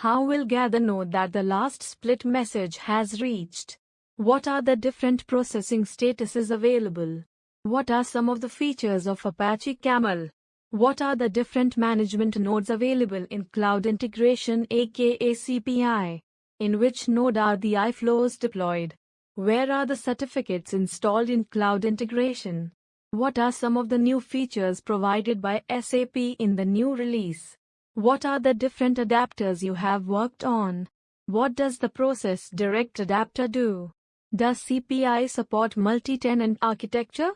How will Gather know that the last split message has reached? What are the different processing statuses available? What are some of the features of Apache Camel? What are the different management nodes available in Cloud Integration aka CPI? In which node are the iFlows deployed? Where are the certificates installed in Cloud Integration? What are some of the new features provided by SAP in the new release? What are the different adapters you have worked on? What does the Process Direct adapter do? Does CPI support multi-tenant architecture?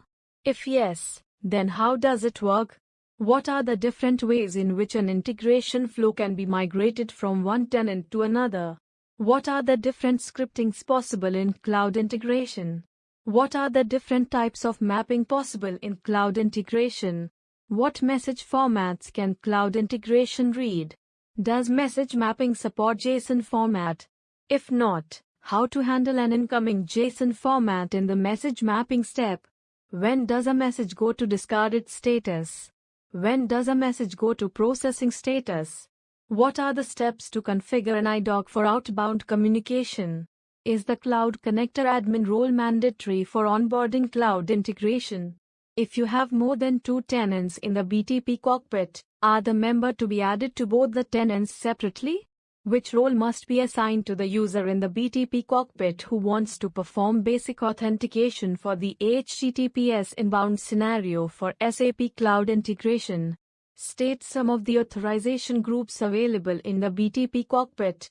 If yes, then how does it work? What are the different ways in which an integration flow can be migrated from one tenant to another? What are the different scriptings possible in cloud integration? What are the different types of mapping possible in cloud integration? What message formats can cloud integration read? Does message mapping support JSON format? If not, how to handle an incoming JSON format in the message mapping step? When does a message go to discarded status? When does a message go to processing status? What are the steps to configure an IDOC for outbound communication? Is the Cloud Connector admin role mandatory for onboarding cloud integration? If you have more than two tenants in the BTP cockpit, are the member to be added to both the tenants separately? Which role must be assigned to the user in the BTP cockpit who wants to perform basic authentication for the HTTPS inbound scenario for SAP Cloud Integration? State some of the authorization groups available in the BTP cockpit.